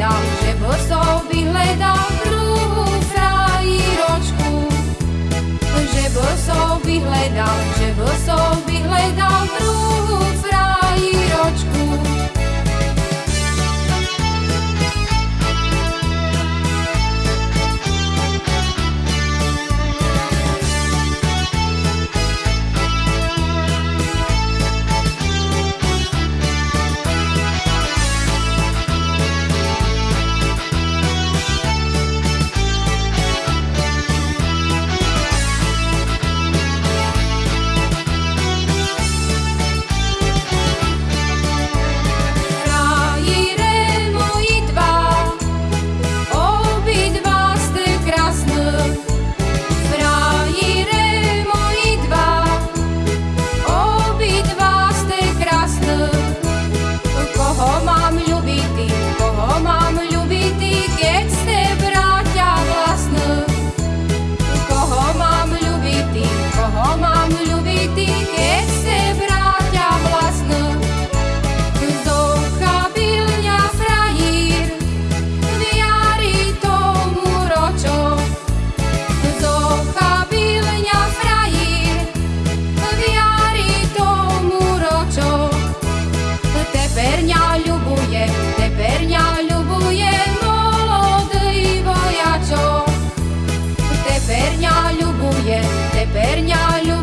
down. Теперня любов.